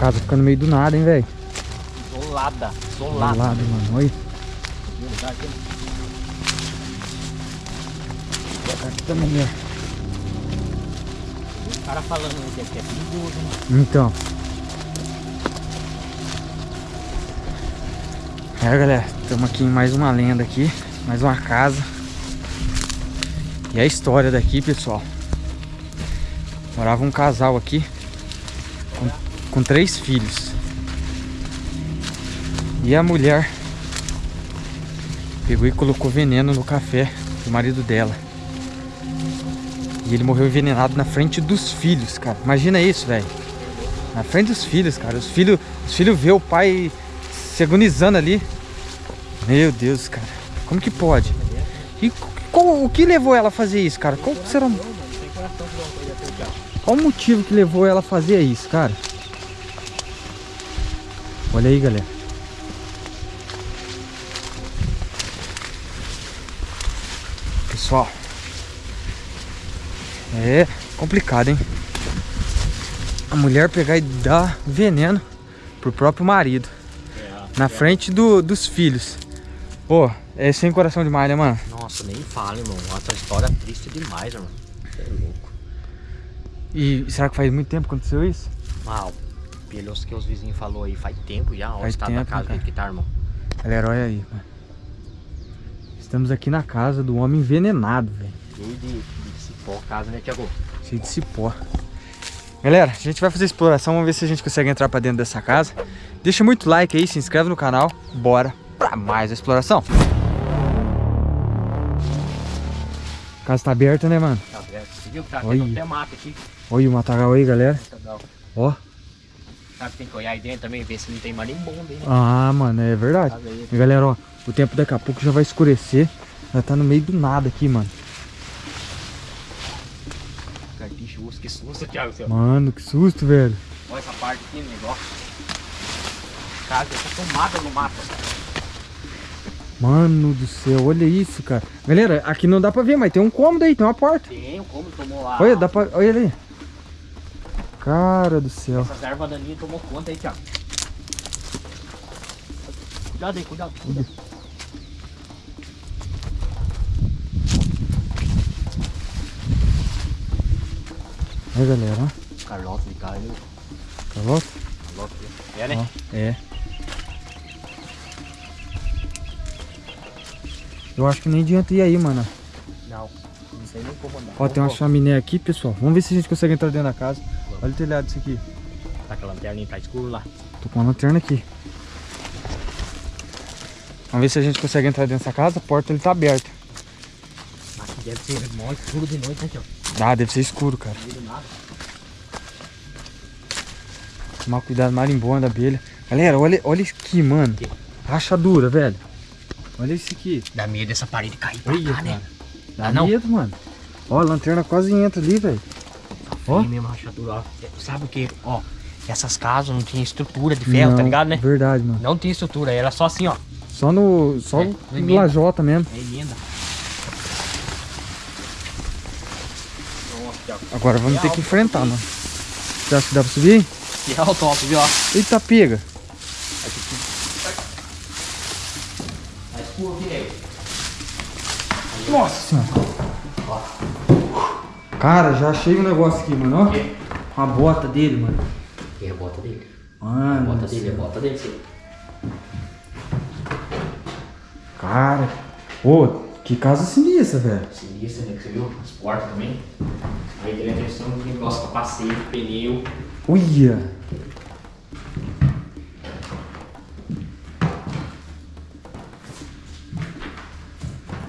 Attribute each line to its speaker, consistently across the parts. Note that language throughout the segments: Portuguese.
Speaker 1: casa fica no meio do nada, hein, velho?
Speaker 2: Isolada, isolada.
Speaker 1: Isolado, mano. Olha. Aqui também, né?
Speaker 2: O cara falando que aqui é perigoso, mano.
Speaker 1: Então. É, galera, estamos aqui em mais uma lenda aqui, mais uma casa. E a história daqui, pessoal. Morava um casal aqui com, três filhos. E a mulher pegou e colocou veneno no café do marido dela. E ele morreu envenenado na frente dos filhos, cara. Imagina isso, velho. Na frente dos filhos, cara. Os filhos os filhos vê o pai se agonizando ali. Meu Deus, cara. Como que pode? E qual, o que levou ela a fazer isso, cara? Qual será. Qual o motivo que levou ela a fazer isso, cara? Olha aí, galera. Pessoal. É complicado, hein? A mulher pegar e dar veneno pro próprio marido. Na frente do, dos filhos. Pô, é sem coração demais, né, mano?
Speaker 2: Nossa, nem fala, irmão. Essa história é triste demais, irmão. É louco.
Speaker 1: E será que faz muito tempo que aconteceu isso?
Speaker 2: Mal. Pelos que os vizinhos falou aí, faz tempo já. Olha o
Speaker 1: Faz
Speaker 2: estado da
Speaker 1: tempo,
Speaker 2: casa, o
Speaker 1: cara.
Speaker 2: jeito que tá, irmão.
Speaker 1: Galera, olha aí, mano. Estamos aqui na casa do homem envenenado, velho.
Speaker 2: Cheio de, de cipó a casa, né, Thiago?
Speaker 1: Cheio de cipó. Galera, a gente vai fazer exploração, vamos ver se a gente consegue entrar pra dentro dessa casa. Deixa muito like aí, se inscreve no canal. Bora pra mais a exploração. A casa tá aberta, né, mano?
Speaker 2: Tá vendo? Você viu que tá
Speaker 1: Olha.
Speaker 2: tendo até mato aqui.
Speaker 1: Olha o matagal aí, galera.
Speaker 2: Muito legal.
Speaker 1: Ó.
Speaker 2: Sabe tem que olhar aí dentro também, ver se não tem marimbondo aí, né?
Speaker 1: Ah, mano, é verdade.
Speaker 2: Aí.
Speaker 1: Galera, ó, o tempo daqui a pouco já vai escurecer. Já tá no meio do nada aqui, mano.
Speaker 2: Carpicho, uso, que susto, Thiago. Seu.
Speaker 1: Mano, que susto, velho.
Speaker 2: Olha essa parte aqui, negócio. Casa, tá tomada no mato.
Speaker 1: Mano do céu, olha isso, cara. Galera, aqui não dá pra ver, mas tem um cômodo aí, tem uma porta.
Speaker 2: Tem, como tomou lá.
Speaker 1: Olha, dá pra... Olha ali. Cara do céu.
Speaker 2: Essas ervas daninhas tomou conta aí, Thiago. Cuidado aí, cuidado. cuidado.
Speaker 1: Aí, galera.
Speaker 2: Carlota de caiu.
Speaker 1: Calota?
Speaker 2: Carlota. É, né?
Speaker 1: Ó, é. Eu acho que nem adianta ir aí, mano.
Speaker 2: Não. Não sei nem como andar.
Speaker 1: Ó, tem uma chaminé aqui, pessoal. Vamos ver se a gente consegue entrar dentro da casa. Olha o telhado disso aqui.
Speaker 2: Tá com a lanterna tá escuro lá.
Speaker 1: Tô com a lanterna aqui. Vamos ver se a gente consegue entrar dentro dessa casa. A porta ele tá aberta.
Speaker 2: Aqui deve ser mó escuro de noite, né, Thiago?
Speaker 1: Ah, deve ser escuro, cara. Tomar cuidado, marimbondo, abelha. Galera, olha, olha isso aqui, mano.
Speaker 2: Que?
Speaker 1: Rachadura, velho. Olha isso aqui.
Speaker 2: Dá medo dessa parede cair pra
Speaker 1: Olha,
Speaker 2: cá, né?
Speaker 1: Dá
Speaker 2: Ah,
Speaker 1: medo, mano. Ó, a lanterna quase entra ali, velho. Ó.
Speaker 2: Ó. mesmo rachadura, ó. Sabe o que? Ó, essas casas não tinha estrutura de ferro, tá
Speaker 1: Não,
Speaker 2: ligado, né?
Speaker 1: Verdade, mano.
Speaker 2: Não tinha estrutura, era só assim, ó.
Speaker 1: Só no. Só
Speaker 2: É,
Speaker 1: no lajota mesmo.
Speaker 2: É emenda.
Speaker 1: Agora vamos
Speaker 2: Que
Speaker 1: ter que
Speaker 2: alto,
Speaker 1: enfrentar,
Speaker 2: hein?
Speaker 1: mano. Você acha que dá pra subir?
Speaker 2: Que alto, alto, viu, ó.
Speaker 1: Eita, pega.
Speaker 2: Tá.
Speaker 1: Nossa senhora. Cara, já achei um negócio aqui, mano. Ó. A bota dele, mano.
Speaker 2: E a bota dele? A
Speaker 1: Mano.
Speaker 2: bota
Speaker 1: do
Speaker 2: dele, a
Speaker 1: céu.
Speaker 2: bota dele, sim.
Speaker 1: Cara. Ô, que casa sinistra, velho.
Speaker 2: Sinistra, né? Que você viu? As portas também. Aí tem a questão do negócio capacete, pneu.
Speaker 1: Uia.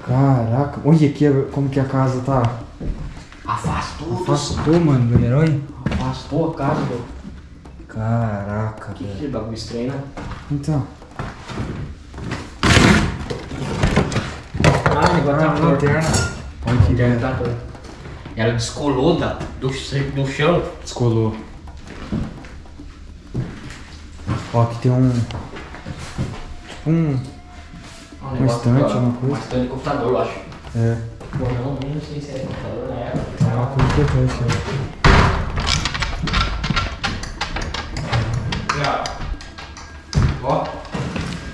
Speaker 1: Caraca. Olha aqui como que a casa tá.
Speaker 2: Afastou,
Speaker 1: Afastou, mano, galera. Olha.
Speaker 2: afastou a casa, meu.
Speaker 1: Caraca,
Speaker 2: Que,
Speaker 1: velho.
Speaker 2: que bagulho estranho, né?
Speaker 1: Então.
Speaker 2: Ah,
Speaker 1: Ah,
Speaker 2: tá torto.
Speaker 1: lanterna. Olha que velho.
Speaker 2: tá. Ela descolou da, do, do chão.
Speaker 1: Descolou. Ó, aqui tem um. Tipo um.
Speaker 2: Um
Speaker 1: Um estante,
Speaker 2: aqui, ó,
Speaker 1: uma coisa.
Speaker 2: Um estante de computador, eu acho.
Speaker 1: É.
Speaker 2: Pô, não, nem sei se é computador na época.
Speaker 1: Ah, com importância. Ó.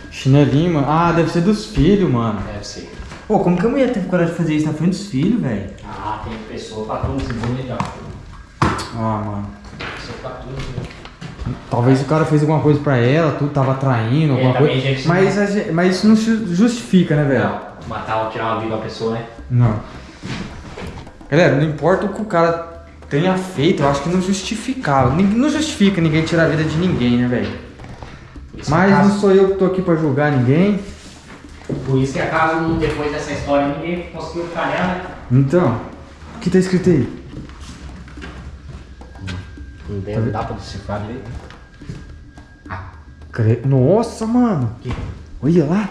Speaker 1: Chinelinho, mano. Ah, deve ser dos filhos, mano.
Speaker 2: Deve ser.
Speaker 1: Pô, como que a mulher teve coragem de fazer isso na frente dos filhos, velho?
Speaker 2: Ah, tem pessoa pra tudo é legal.
Speaker 1: Ah, mano.
Speaker 2: Pessoa pra tudo
Speaker 1: Talvez o cara fez alguma coisa pra ela, tu tava traindo, é,
Speaker 2: alguma
Speaker 1: coisa. Mas, né? mas isso não justifica, né, velho?
Speaker 2: Não, matar ou tirar uma vida da pessoa, né?
Speaker 1: Não. Galera, não importa o que o cara tenha feito, eu acho que não justificava. Não justifica ninguém tirar a vida de ninguém, né, velho?
Speaker 2: Isso
Speaker 1: Mas
Speaker 2: acaso-
Speaker 1: não sou eu que tô aqui pra julgar ninguém.
Speaker 2: Por isso que acaso, não- depois dessa história, ninguém conseguiu calhar, né?
Speaker 1: Então, o que tá escrito aí?
Speaker 2: Não deve dar pra decifrar direito.
Speaker 1: Cre- Nossa, mano.
Speaker 2: Aqui.
Speaker 1: Olha lá.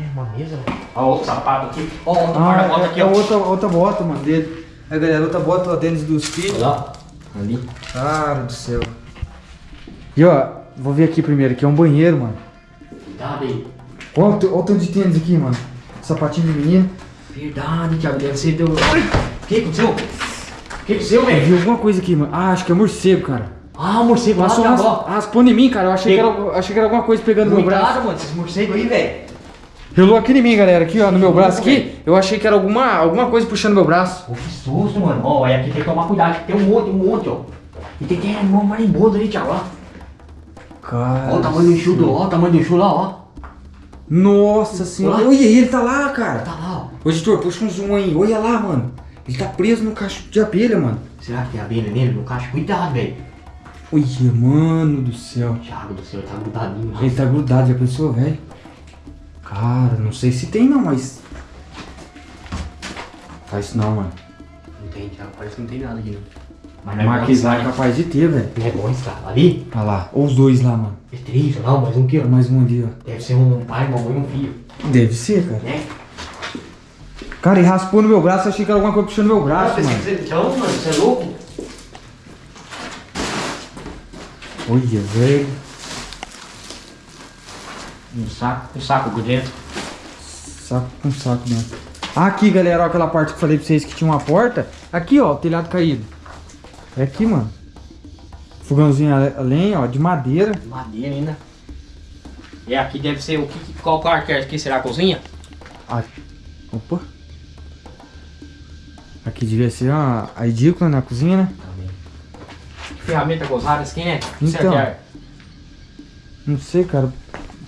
Speaker 2: É, uma mesa. Ó, outro sapato aqui. Ó, outro
Speaker 1: Ah,
Speaker 2: guarda-bota
Speaker 1: é,
Speaker 2: aqui,
Speaker 1: é
Speaker 2: ó.
Speaker 1: outra, outra bota, mano, dele. É, galera, outra bota, ó, Denis dos filhos.
Speaker 2: Olha lá. Ali.
Speaker 1: Cara do céu. E ó, vou ver aqui primeiro, aqui é um banheiro, mano.
Speaker 2: Cuidado aí.
Speaker 1: Olha o, te- olha o tanto de tênis aqui, mano. Sapatinho de menino.
Speaker 2: Verdade, Thiago. Deve ser do... O que aconteceu? O que aconteceu,
Speaker 1: Eu
Speaker 2: velho?
Speaker 1: vi alguma coisa aqui, mano. Ah, acho que é morcego, cara.
Speaker 2: Ah, o morcego
Speaker 1: Passou
Speaker 2: Thiago,
Speaker 1: ras- raspando em mim, cara. Eu achei que, era, achei que era alguma coisa pegando no meu braço.
Speaker 2: Cuidado, mano. Esses morcegos aí, velho.
Speaker 1: Relou aqui em mim, galera. Aqui, ó, no meu braço aqui. Eu achei que era alguma, alguma coisa puxando meu braço.
Speaker 2: Pô, que susto, mano. Ó, aí aqui tem que tomar cuidado. que Tem um monte, um monte, ó. E tem até um marimbondo ali, Thiago, ó.
Speaker 1: Cara.
Speaker 2: Ó o tamanho do enxudo, ó. O tamanho do enxudo lá, ó.
Speaker 1: Nossa senhora.
Speaker 2: Olha.
Speaker 1: Ele tá lá, cara.
Speaker 2: Tá lá, ó.
Speaker 1: Ô, editor, puxa um zoom aí. Olha lá, mano. Ele tá preso no cacho de abelha, mano.
Speaker 2: Será que tem abelha nele no caixa? Cuidado, velho.
Speaker 1: Olha, mano do céu.
Speaker 2: Thiago do céu, tá grudadinho.
Speaker 1: Ele tá grudado, já pensou, velho? Cara, não sei se tem não, mas. Faz isso não, mano.
Speaker 2: Não tem, Thiago. Parece que não tem nada aqui, não. Mas
Speaker 1: Marquês lá é
Speaker 2: é
Speaker 1: capaz de ter, velho.
Speaker 2: Não é bom estar ali?
Speaker 1: Olha lá. Ou os dois lá, mano.
Speaker 2: É três, não, mais um aqui, ó.
Speaker 1: Mais um ali, ó.
Speaker 2: Deve ser um pai, uma mãe e um filho,
Speaker 1: Deve ser, cara.
Speaker 2: né?
Speaker 1: Cara, ele raspou no meu braço, achei que era alguma coisa puxando meu braço,
Speaker 2: Ah,
Speaker 1: mano.
Speaker 2: Então, mano, você é louco?
Speaker 1: Olha, velho.
Speaker 2: Um saco, um saco por dentro.
Speaker 1: Saco com saco dentro. Aqui, galera, ó, aquela parte que eu falei pra vocês que tinha uma porta. Aqui, ó, o telhado caído. É aqui, mano. Fogãozinho a lenha, ó, de madeira.
Speaker 2: Madeira ainda. E aqui deve ser o que, qual quarto é aqui? Será a cozinha?
Speaker 1: Ah, opa. Aqui devia ser a, a edícula na cozinha, né?
Speaker 2: Também. Que ferramenta gozada quem é? Que
Speaker 1: Então.
Speaker 2: que é?
Speaker 1: Não sei, cara.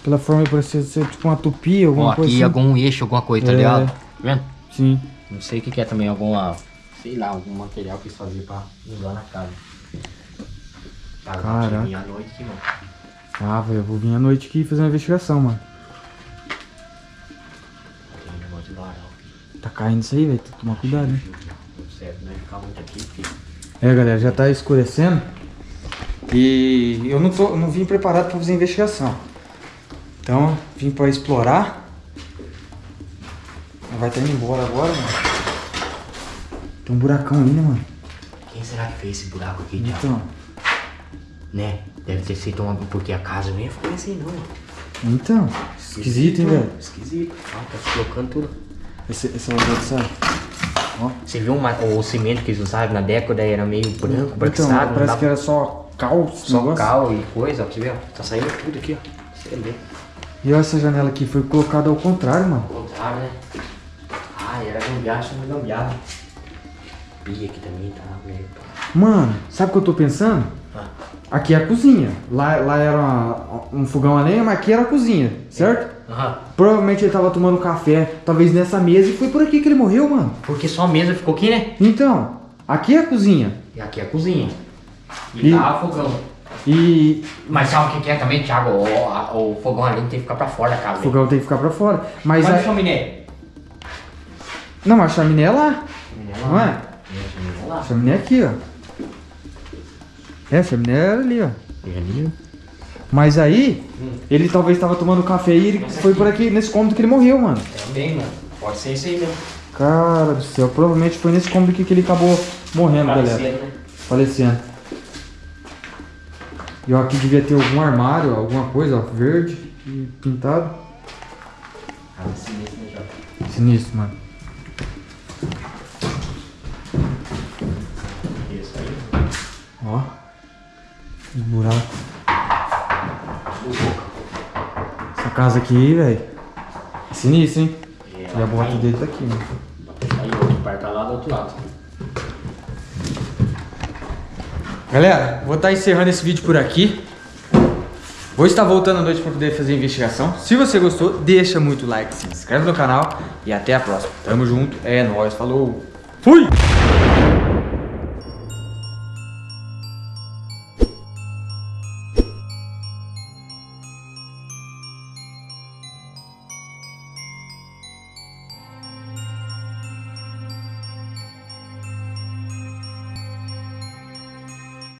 Speaker 1: Pela forma parecia ser tipo uma tupi, alguma
Speaker 2: aqui
Speaker 1: coisa assim.
Speaker 2: algum eixo, alguma coisa, tá
Speaker 1: É.
Speaker 2: ligado? Tá vendo?
Speaker 1: Sim.
Speaker 2: Não sei o que, que é também, alguma. Sei lá, algum material que eles faziam pra usar na casa.
Speaker 1: Caraca.
Speaker 2: cheguei à noite aqui, mano.
Speaker 1: Ah, velho, eu vou vir à noite aqui fazer uma investigação, mano.
Speaker 2: Tem um negócio de varal.
Speaker 1: Tá caindo isso aí, velho. Tem que tomar cuidado, né?
Speaker 2: Não vai ficar muito aqui.
Speaker 1: É, galera, já tá escurecendo. E eu não, tô, não vim preparado pra fazer investigação. Então, vim pra explorar. Vai estar indo embora agora, mano. Tem um buracão aí, né, mano?
Speaker 2: Quem será que fez esse buraco aqui, Thiago?
Speaker 1: Então,
Speaker 2: Né? Deve ter sido uma. Porque a casa não ia ficar assim, não.
Speaker 1: então. Esquisito, hein, velho?
Speaker 2: Esquisito. Ah, tá colocando tudo.
Speaker 1: Esse, esse é o outro, sabe? Ó.
Speaker 2: Você viu uma- o cimento que eles usavam na década? Era meio branco,
Speaker 1: Então, parece
Speaker 2: dava-
Speaker 1: que era só cal,
Speaker 2: Só
Speaker 1: negócio.
Speaker 2: cal e coisa, ó. Você viu? Tá saindo tudo aqui, ó. Você vê.
Speaker 1: E olha essa janela aqui, foi colocada ao contrário, mano.
Speaker 2: Ao contrário, né? Ah, era gambiarra, é gambiarra. Pia aqui também tá meio.
Speaker 1: Mano, sabe o que eu tô pensando?
Speaker 2: Ah,
Speaker 1: Aqui é a cozinha. Lá, lá era uma- um fogão a lenha, mas aqui era a cozinha, certo?
Speaker 2: Aham.
Speaker 1: Provavelmente ele tava tomando café, talvez nessa mesa, e foi por aqui que ele morreu, mano.
Speaker 2: Porque só a mesa ficou aqui, né?
Speaker 1: Então, aqui é a cozinha.
Speaker 2: E aqui é a cozinha. E,
Speaker 1: E-
Speaker 2: tá o fogão.
Speaker 1: E
Speaker 2: Mas sabe o que que é também, Thiago? O, a- o fogão ali tem que ficar pra fora da casa.
Speaker 1: o fogão tem que ficar pra fora. Mas
Speaker 2: Mas
Speaker 1: a...
Speaker 2: chaminé.
Speaker 1: Não, mas a chaminé é lá. Não é?
Speaker 2: É, a chaminé lá.
Speaker 1: A chaminé é aqui, ó. É, a chaminé era ali, ó.
Speaker 2: E ali,
Speaker 1: Mas aí,
Speaker 2: Hum.
Speaker 1: ele talvez tava tomando café e ele foi
Speaker 2: aqui.
Speaker 1: por aqui, nesse cômodo que ele morreu, mano.
Speaker 2: Também, mano. Pode ser isso aí mesmo.
Speaker 1: Cara do céu, provavelmente foi nesse cômodo aqui que ele acabou morrendo, galera.
Speaker 2: Falecendo, né?
Speaker 1: Falecendo. E ó, aqui devia ter algum armário, alguma coisa, ó, verde e pintado.
Speaker 2: Ah, sinistro, né, Jota?
Speaker 1: Sinistro, mano.
Speaker 2: Isso aí.
Speaker 1: Ó. Os buracos. Essa casa aqui, velho. É sinistro, hein?
Speaker 2: É,
Speaker 1: E a borracha
Speaker 2: aí,
Speaker 1: dele tá aqui, mano.
Speaker 2: Aí o outro par tá lá do outro lado.
Speaker 1: Galera, vou estar encerrando esse vídeo por aqui. Vou estar voltando à noite para poder fazer a investigação. Se você gostou, deixa muito like, se inscreve no canal e até a próxima. Tamo junto, é nóis, falou, fui!